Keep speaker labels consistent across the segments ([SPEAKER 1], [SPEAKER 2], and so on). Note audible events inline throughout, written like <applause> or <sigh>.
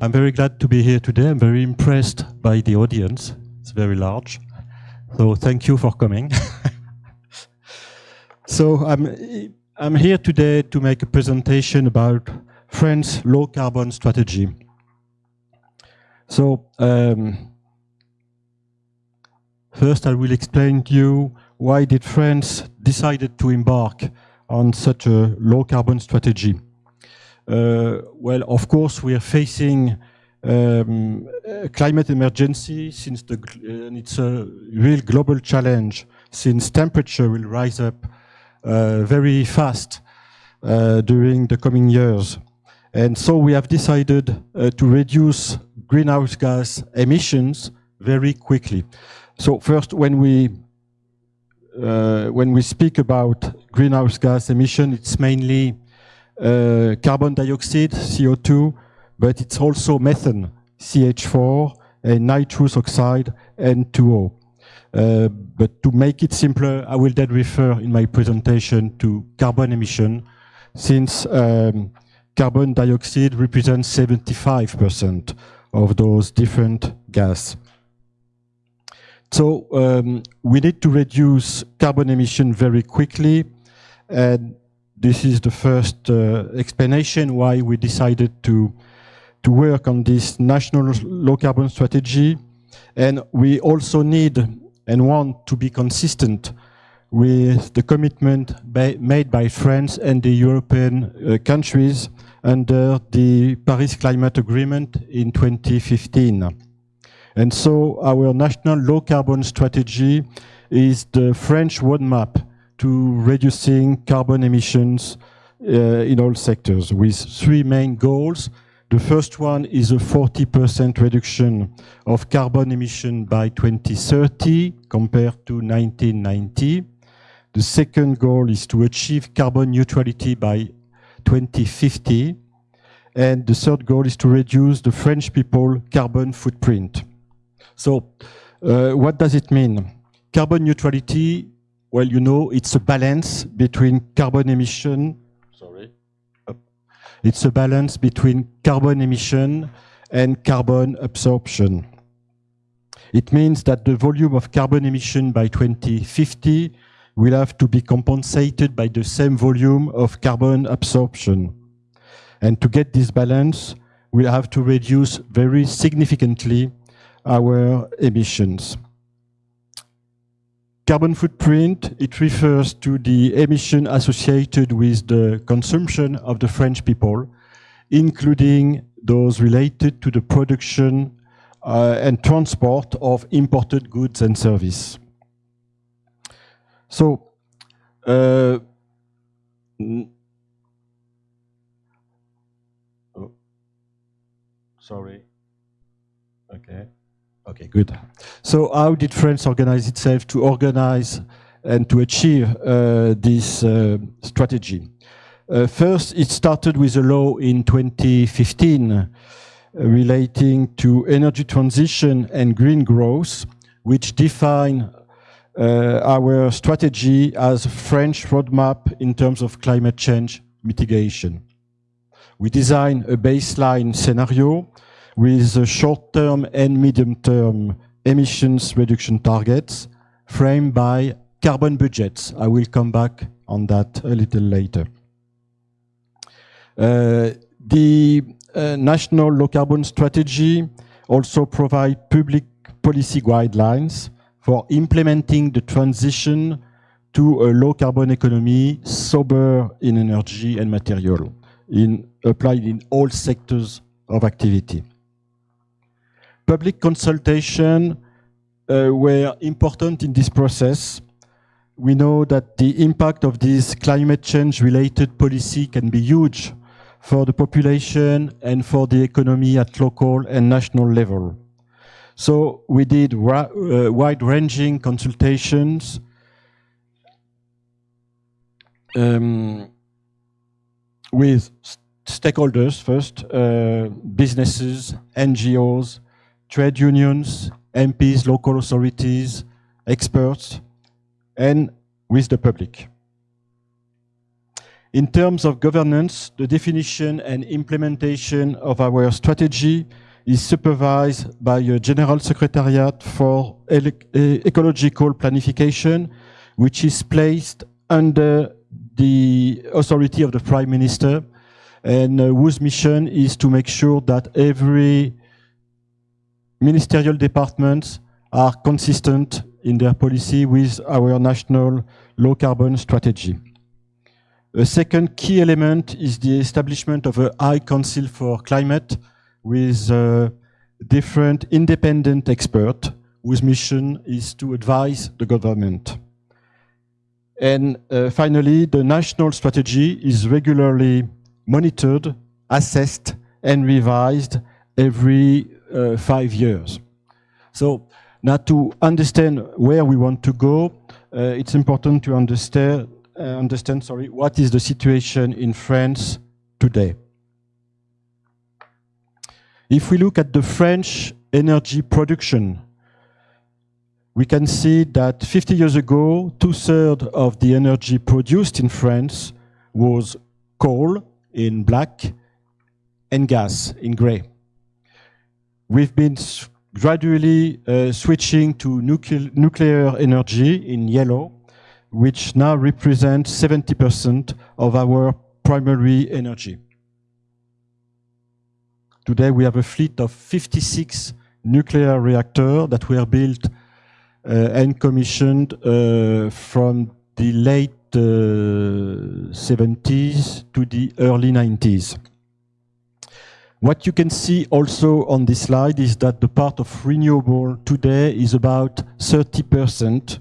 [SPEAKER 1] I'm very glad to be here today. I'm very impressed by the audience. It's very large. So thank you for coming. <laughs> so I'm, I'm here today to make a presentation about France low carbon strategy. So um, first I will explain to you why did France decided to embark on such a low carbon strategy. Uh, well, of course, we are facing um, climate emergency since the, uh, it's a real global challenge since temperature will rise up uh, very fast during the coming years. And so we have decided uh, to reduce greenhouse gas emissions very quickly. So first, when we uh, when we speak about greenhouse gas emission, it's mainly uh, carbon dioxide, CO2, but it's also methane, CH4, and nitrous oxide, N2O. Uh, but to make it simpler, I will then refer in my presentation to carbon emission, since um, carbon dioxide represents 75% of those different gas. So um, we need to reduce carbon emission very quickly. And this is the first uh, explanation why we decided to, to work on this national low carbon strategy. And we also need and want to be consistent with the commitment made by France and the European uh, countries under the Paris Climate Agreement in 2015. And so our national low carbon strategy is the French roadmap to reducing carbon emissions uh, in all sectors with three main goals. The first one is a 40% reduction of carbon emission by 2030 compared to 1990. The second goal is to achieve carbon neutrality by 2050. And the third goal is to reduce the French people carbon footprint. So uh, what does it mean? Carbon neutrality, well, you know, it's a balance between carbon emission, sorry, it's a balance between carbon emission and carbon absorption. It means that the volume of carbon emission by 2050 will have to be compensated by the same volume of carbon absorption. And to get this balance, we'll have to reduce very significantly our emissions. Carbon footprint, it refers to the emission associated with the consumption of the French people, including those related to the production uh, and transport of imported goods and service. So, uh, oh, sorry, okay. Okay, good. So how did France organize itself to organize and to achieve uh, this uh, strategy? Uh, first, it started with a law in 2015 uh, relating to energy transition and green growth, which define uh, our strategy as French roadmap in terms of climate change mitigation. We design a baseline scenario with short-term and medium-term emissions reduction targets framed by carbon budgets. I will come back on that a little later. Uh, the uh, national low carbon strategy also provide public policy guidelines for implementing the transition to a low carbon economy sober in energy and material in, applied in all sectors of activity. Public consultation uh, were important in this process. We know that the impact of this climate change related policy can be huge for the population and for the economy at local and national level. So we did uh, wide-ranging consultations um, with stakeholders first, uh, businesses, NGOs, trade unions, MPs, local authorities, experts, and with the public. In terms of governance, the definition and implementation of our strategy is supervised by a General Secretariat for Ecological Planification, which is placed under the authority of the Prime Minister and uh, whose mission is to make sure that every ministerial departments are consistent in their policy with our national low carbon strategy. A second key element is the establishment of a High Council for Climate with uh, different independent experts whose mission is to advise the government. And uh, finally, the national strategy is regularly monitored, assessed, and revised every five years. So now to understand where we want to go, uh, it's important to understand, uh, understand sorry, what is the situation in France today. If we look at the French energy production, we can see that 50 years ago, two-thirds of the energy produced in France was coal in black and gas in gray. We've been gradually uh, switching to nucle nuclear energy in yellow, which now represents 70% of our primary energy. Today we have a fleet of 56 nuclear reactors that were built uh, and commissioned uh, from the late 70s uh, to the early 90s. What you can see also on this slide is that the part of renewable today is about 30%,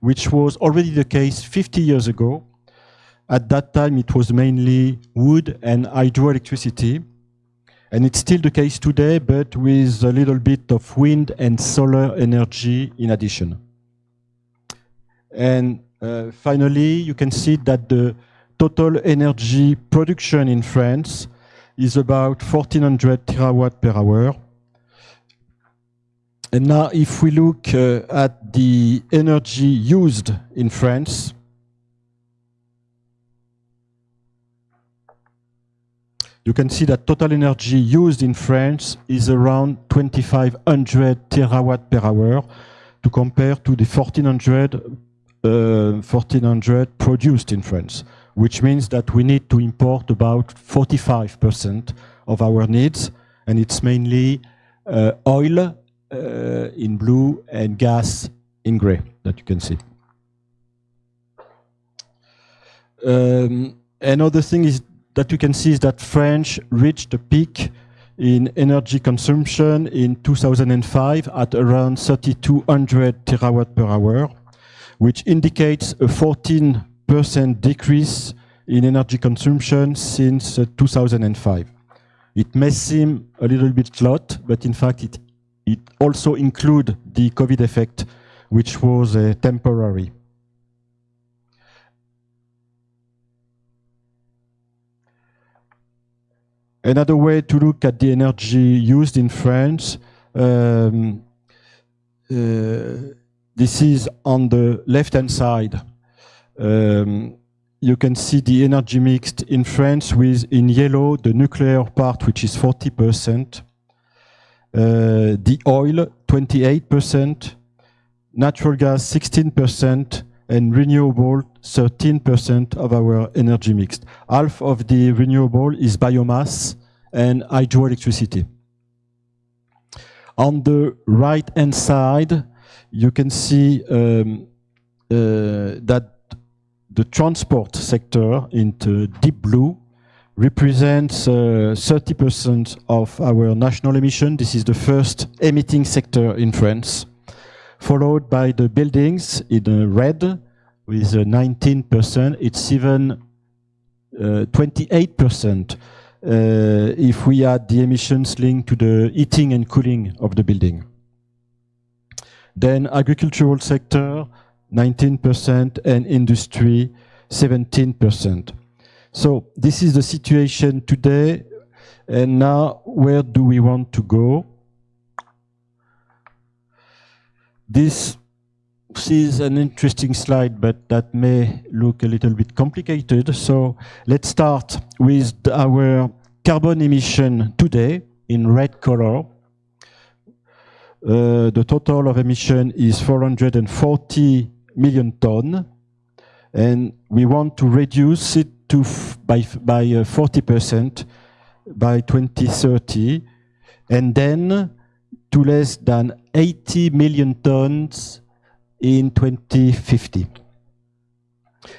[SPEAKER 1] which was already the case 50 years ago. At that time, it was mainly wood and hydroelectricity. And it's still the case today, but with a little bit of wind and solar energy in addition. And uh, finally, you can see that the total energy production in France is about 1400 terawatt per hour. And now if we look uh, at the energy used in France, you can see that total energy used in France is around 2500 terawatt per hour to compare to the 1400 1400 uh, produced in France, which means that we need to import about 45% of our needs, and it's mainly uh, oil uh, in blue and gas in gray that you can see. Um, another thing is that you can see is that France reached a peak in energy consumption in 2005 at around 3200 terawatt per hour which indicates a 14% decrease in energy consumption since uh, 2005. It may seem a little bit lot, but in fact it, it also includes the COVID effect, which was uh, temporary. Another way to look at the energy used in France um, uh, this is on the left-hand side. Um, you can see the energy mixed in France with, in yellow, the nuclear part, which is 40%, uh, the oil, 28%, natural gas, 16%, and renewable, 13% of our energy mixed. Half of the renewable is biomass and hydroelectricity. On the right-hand side, you can see um, uh, that the transport sector into deep blue represents 30% uh, of our national emission. This is the first emitting sector in France, followed by the buildings in red with 19%. It's even 28% uh, uh, if we add the emissions linked to the heating and cooling of the building. Then agricultural sector, 19%, and industry, 17%. So this is the situation today. And now, where do we want to go? This is an interesting slide, but that may look a little bit complicated. So let's start with our carbon emission today in red color. Uh, the total of emission is 440 million ton, and we want to reduce it to by by 40% uh, by 2030, and then to less than 80 million tons in 2050.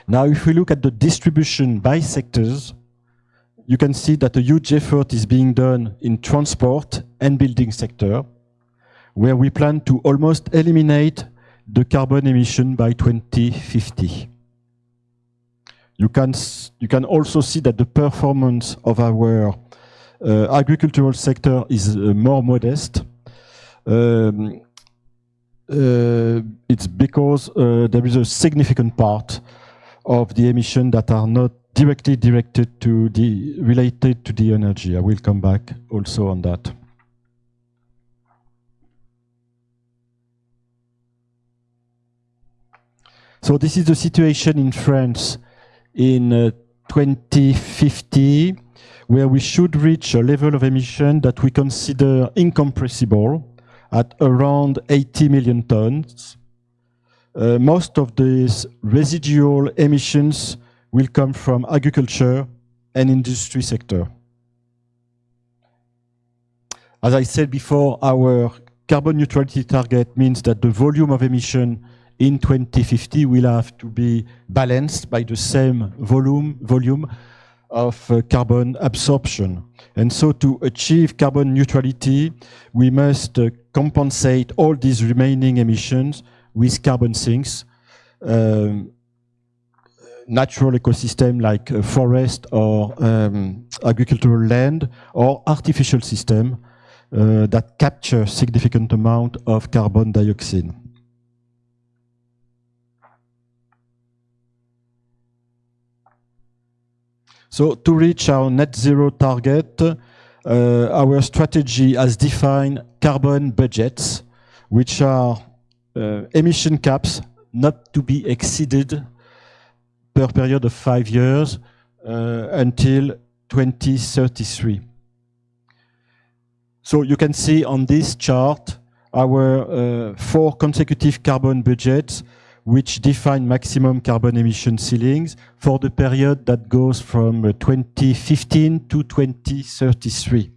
[SPEAKER 1] Now, if we look at the distribution by sectors, you can see that a huge effort is being done in transport and building sector, where we plan to almost eliminate the carbon emission by 2050. You can, you can also see that the performance of our uh, agricultural sector is uh, more modest. Um, uh, it's because uh, there is a significant part of the emission that are not directly directed to the related to the energy. I will come back also on that. So this is the situation in France in uh, 2050, where we should reach a level of emission that we consider incompressible at around 80 million tons. Uh, most of these residual emissions will come from agriculture and industry sector. As I said before, our carbon neutrality target means that the volume of emission in 2050 will have to be balanced by the same volume, volume of uh, carbon absorption. And so to achieve carbon neutrality, we must uh, compensate all these remaining emissions with carbon sinks, um, natural ecosystem like uh, forest or um, agricultural land or artificial system uh, that capture significant amount of carbon dioxide. So to reach our net zero target, uh, our strategy has defined carbon budgets, which are uh, emission caps not to be exceeded per period of five years uh, until 2033. So you can see on this chart our uh, four consecutive carbon budgets which define maximum carbon emission ceilings for the period that goes from uh, 2015 to 2033.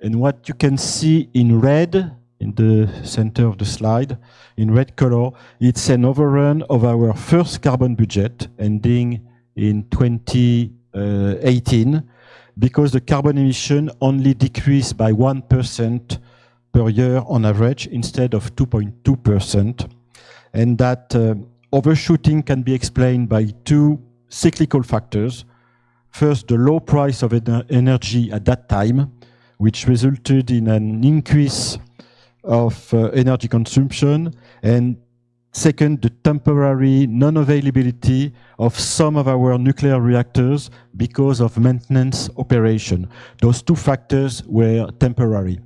[SPEAKER 1] And what you can see in red, in the center of the slide, in red color, it's an overrun of our first carbon budget ending in 2018 because the carbon emission only decreased by 1% per year on average instead of 2.2% and that uh, overshooting can be explained by two cyclical factors. First, the low price of ener energy at that time, which resulted in an increase of uh, energy consumption, and second, the temporary non-availability of some of our nuclear reactors because of maintenance operation. Those two factors were temporary.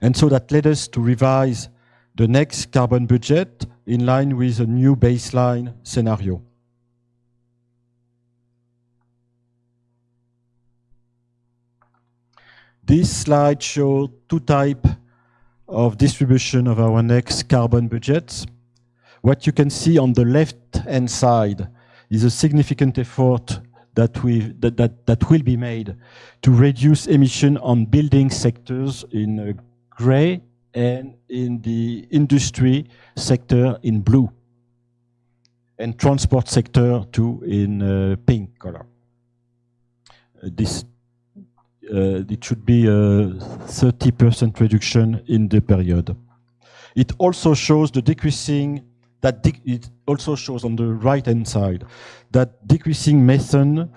[SPEAKER 1] And so that led us to revise the next carbon budget in line with a new baseline scenario. This slide shows two types of distribution of our next carbon budgets. What you can see on the left-hand side is a significant effort that, we, that, that, that will be made to reduce emission on building sectors in uh, gray and in the industry sector in blue, and transport sector too in uh, pink color. Uh, this uh, it should be a 30% reduction in the period. It also shows the decreasing that it also shows on the right hand side that decreasing methane,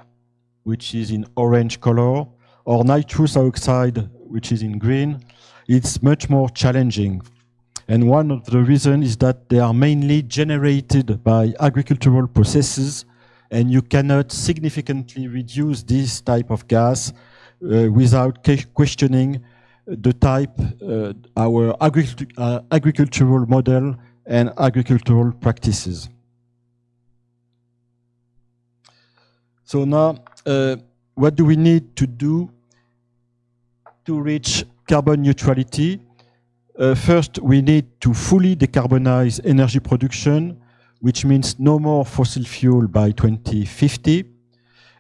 [SPEAKER 1] which is in orange color, or nitrous oxide, which is in green, it's much more challenging. And one of the reasons is that they are mainly generated by agricultural processes and you cannot significantly reduce this type of gas uh, without questioning the type uh, our uh, agricultural model and agricultural practices. So now, uh, what do we need to do to reach carbon neutrality? Uh, first, we need to fully decarbonize energy production, which means no more fossil fuel by 2050,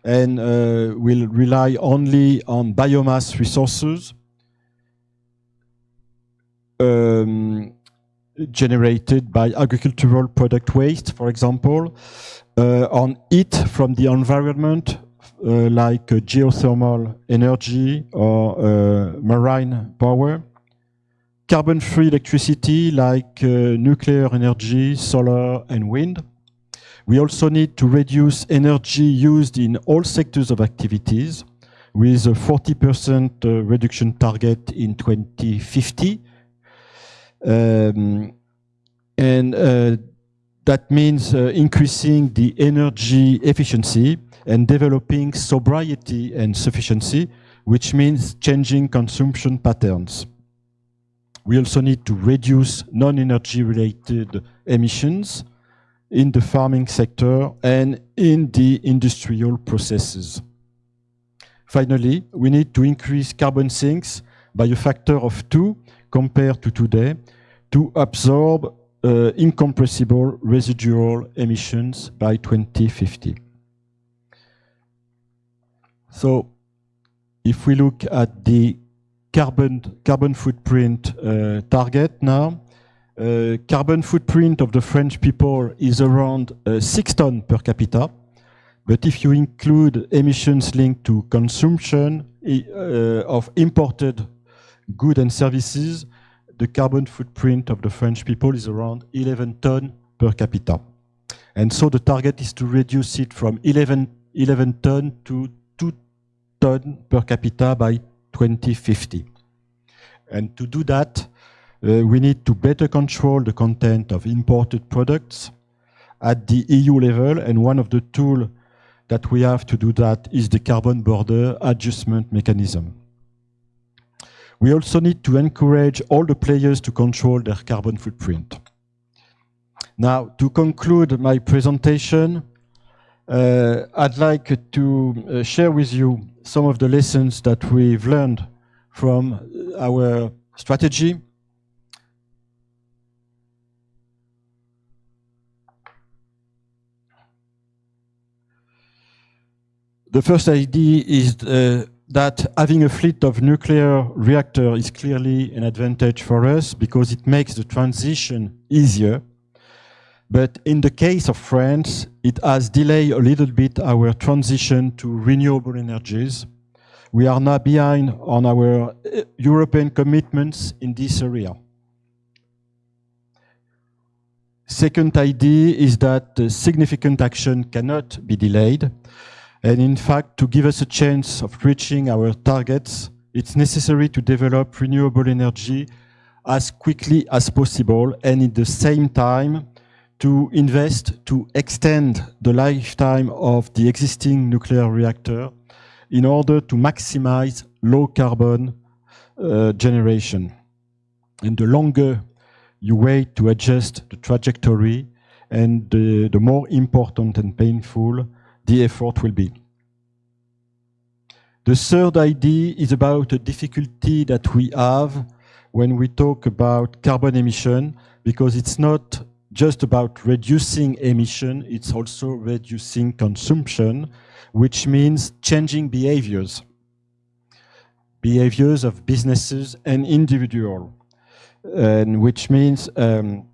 [SPEAKER 1] and uh, will rely only on biomass resources um, generated by agricultural product waste, for example, uh, on heat from the environment, like uh, geothermal energy or marine power, carbon-free electricity like nuclear energy, solar and wind. We also need to reduce energy used in all sectors of activities with a 40% reduction target in 2050. Um, and uh, that means uh, increasing the energy efficiency and developing sobriety and sufficiency, which means changing consumption patterns. We also need to reduce non-energy related emissions in the farming sector and in the industrial processes. Finally, we need to increase carbon sinks by a factor of two compared to today to absorb uh, incompressible residual emissions by 2050. So if we look at the carbon, carbon footprint uh, target now, uh, carbon footprint of the French people is around uh, 6 tons per capita. But if you include emissions linked to consumption uh, of imported goods and services, the carbon footprint of the French people is around 11 tons per capita. And so the target is to reduce it from 11, 11 tons to 2 tons per capita by 2050. And to do that, uh, we need to better control the content of imported products at the EU level. And one of the tools that we have to do that is the carbon border adjustment mechanism. We also need to encourage all the players to control their carbon footprint. Now, to conclude my presentation, uh, I'd like to uh, share with you some of the lessons that we've learned from our strategy. The first idea is uh, that having a fleet of nuclear reactor is clearly an advantage for us because it makes the transition easier. But in the case of France, it has delayed a little bit our transition to renewable energies. We are now behind on our uh, European commitments in this area. Second idea is that significant action cannot be delayed. And in fact, to give us a chance of reaching our targets, it's necessary to develop renewable energy as quickly as possible and at the same time to invest to extend the lifetime of the existing nuclear reactor in order to maximize low carbon uh, generation. And the longer you wait to adjust the trajectory and the, the more important and painful the effort will be. The third idea is about a difficulty that we have when we talk about carbon emission, because it's not just about reducing emission, it's also reducing consumption, which means changing behaviors. Behaviors of businesses and individual, and which means um,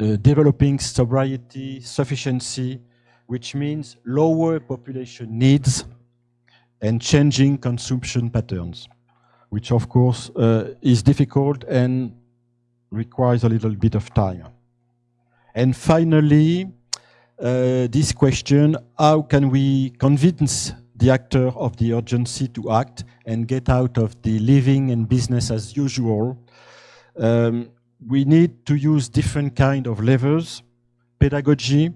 [SPEAKER 1] uh, developing sobriety, sufficiency, which means lower population needs and changing consumption patterns, which of course uh, is difficult and requires a little bit of time. And finally, uh, this question, how can we convince the actor of the urgency to act and get out of the living and business as usual? Um, we need to use different kind of levers, pedagogy,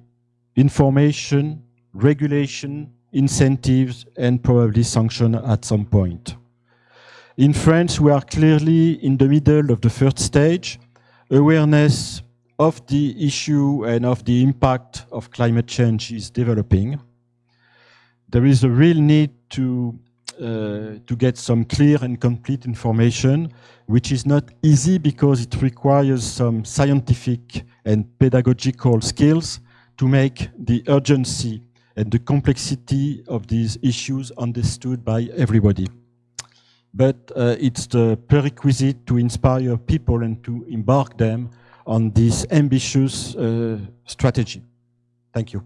[SPEAKER 1] information, regulation, incentives, and probably sanction at some point. In France, we are clearly in the middle of the first stage. Awareness of the issue and of the impact of climate change is developing. There is a real need to, uh, to get some clear and complete information, which is not easy because it requires some scientific and pedagogical skills to make the urgency and the complexity of these issues understood by everybody. But uh, it's the prerequisite to inspire people and to embark them on this ambitious uh, strategy. Thank you.